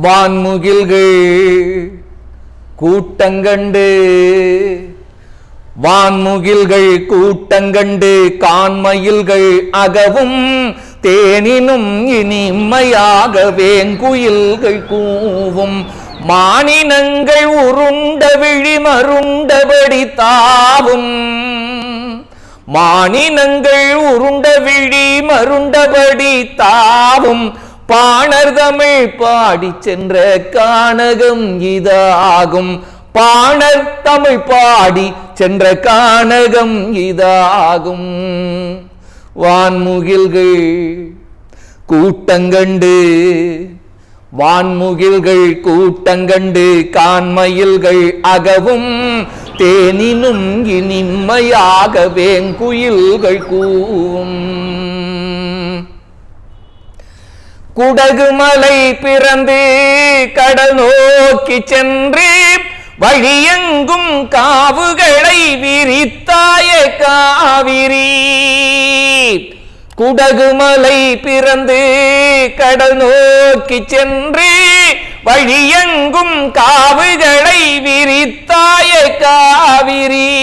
வான்முகில்கள் கூட்டங்கண்டு வான்முகில்கள் கூட்டங்கண்டு கான்மயில்கள் அகவும் தேனினும் இனிமையாக வேங்குயில்கள் கூவும். மானினங்கள் உருண்ட விழி மருண்டபடி தாவும். மானினங்கள் உருண்ட விழி மருண்டபடி தாவும். பாணர் தமிழ் பாடி சென்ற கானகம் இதாகும். பாணர் தமிழ் பாடி சென்ற கானகம் இதாகும். வான்முகில்கள் கூட்டங்கண்டு வான்முகில்கள் கூட்டங்கண்டு கான்மயில்கள் அகவும் தேனினும் இனிமையாக வேங்குயில்கள் கூவும். குடகுமலை பிறந்து கடல் நோக்கி சென்று வழியெங்கும் காவுகளை விரித்தாய காவிரி. குடகுமலை பிறந்து கடல் நோக்கி சென்று வழியெங்கும் காவுகளை விரித்தாய காவிரி.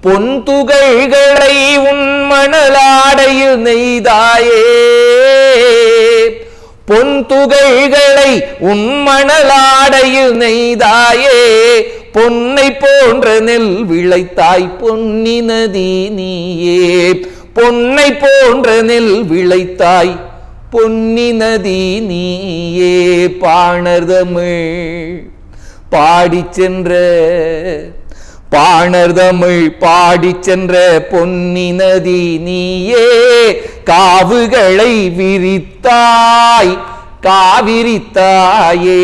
பொன் துகள்களை உன் மணலாடையில் நெய்தாயே. பொன் துகைகளை உன் மணலாடையில் நெய்தாயே பொன்னை போன்ற நெல் விளைத்தாய் பொன்னி நதி நீயே. பொன்னை போன்ற நெல் விளைத்தாய் பொன்னி நதி நீயே. பாணர்தமிழ் பாடி சென்ற பாணர்தமிழ் பாடி சென்ற பொன்னி நதி நீயே காவுகளை விரித்தாய் காவிரித்தாயே.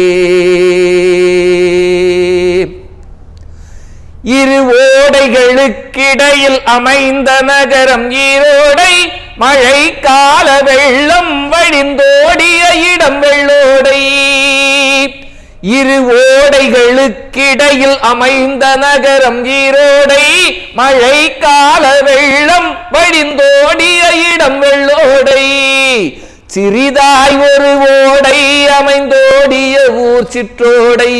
இரு ஓடைகளுக்கிடையில் அமைந்த நகரம் ஈரோடை மழை கால வெள்ளம் வழிந்தோடிய இடம் இரு ஓடைகளுக்கிடையில் அமைந்த நகரம் ஈரோடை மழை கால வெள்ளம் வழிந்தோடிய இடம் வெள்ளோடை. சிறிதாய் ஒரு ஓடை அமைந்தோடிய ஊர் சிற்றோடை.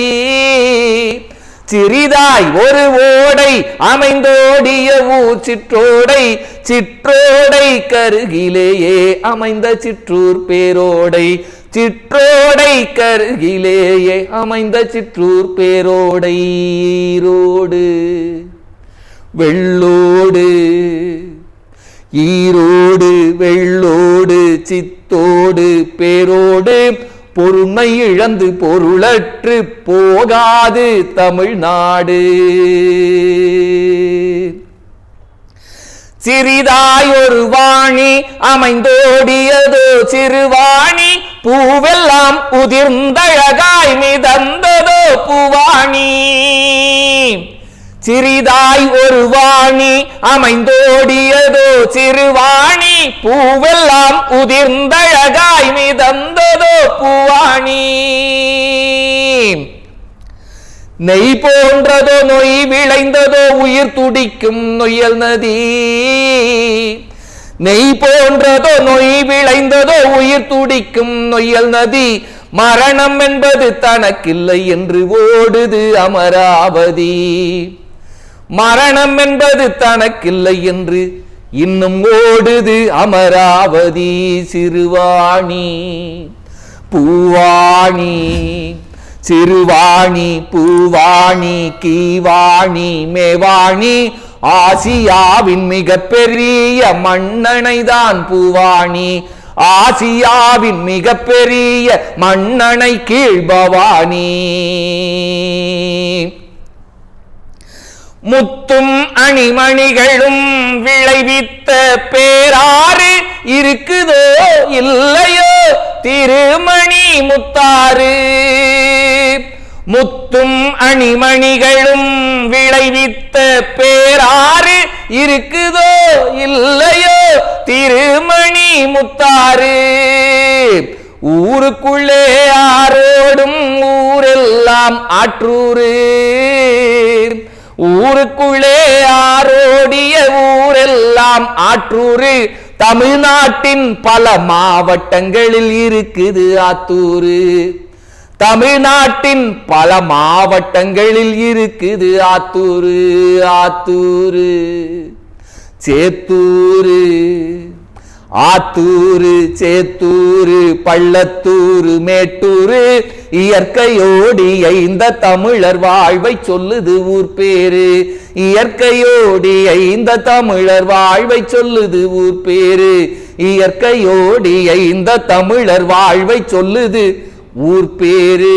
சிறிதாய் ஒரு ஓடை அமைந்தோடிய ஊர் சிற்றோடை சிற்றோடை கருகிலேயே அமைந்த சிற்றூர் பேரோடை. சிற்றோடை கருகிலேயே அமைந்த சிற்றூர் பேரோடை ஈரோடு. வெள்ளோடு ஈரோடு வெள்ளோடு சித்தோடு பேரோடு பொறுமை இழந்து பொருளற்று போகாது தமிழ்நாடு. சிறிதாய் ஒரு வாணி அமைந்தோடியதோ சிறுவாணி பூவெல்லாம் உதிர்ந்தழகாய் மிதந்ததோ பூவாணி. சிறிதாய் ஒரு வாணி அமைந்தோடியதோ சிறுவாணி. பூவெல்லாம் உதிர்ந்தழகாய் மிதந்ததோ பூவாணி. நெய் போன்றதோ நொய் விளைந்ததோ உயிர் துடிக்கும் நொய்யல் நதி. நெய் போன்றதோ நொய் விளைந்ததோ உயிர் துடிக்கும் நொய்யல் நதி. மரணம் என்பது தனக்கில்லை என்று ஓடுது அமராவதி. மரணம் என்பது தனக்கில்லை என்று இன்னும் ஓடுது அமராவதி சிறுவாணி. பூவாணி சிறுவாணி பூவாணி கீவாணி மேவாணி ஆசியாவின் மிகப்பெரிய மன்னனைதான் பூவாணி. ஆசியாவின் மிக பெரிய மன்னனை கீழ்பவானி முத்தும் அணிமணிகளும் விளைவித்த பேராறு இருக்குதோ இல்லையோ? திருமணி முத்தாறு. முத்தும் அணிமணிகளும் விளைவித்த பேராறு இருக்குதோ இல்லையோ? திருமணி முத்தாறு. ஊருக்குள்ளே ஆரோடும் ஊரெல்லாம் ஆற்றூரு ஊருக்குள்ளே ஆரோடிய ஊரெல்லாம் ஆற்றூரு தமிழ்நாட்டின் பல மாவட்டங்களில் இருக்குது ஆத்தூரு தமிழ்நாட்டின் பல மாவட்டங்களில் இருக்குது ஆத்தூரு ஆத்தூரு சேத்தூரு ஆத்தூரு சேத்தூரு பள்ளத்தூரு மேட்டூரு இயற்கையோடிய இந்த தமிழர் வாழ்வை சொல்லுது ஊர் பேரு. இயற்கையோடிய இந்த தமிழர் வாழ்வை சொல்லுது ஊர் பேரு. இயற்கையோடிய இந்த தமிழர் வாழ்வை சொல்லுது ஊர் பேரு.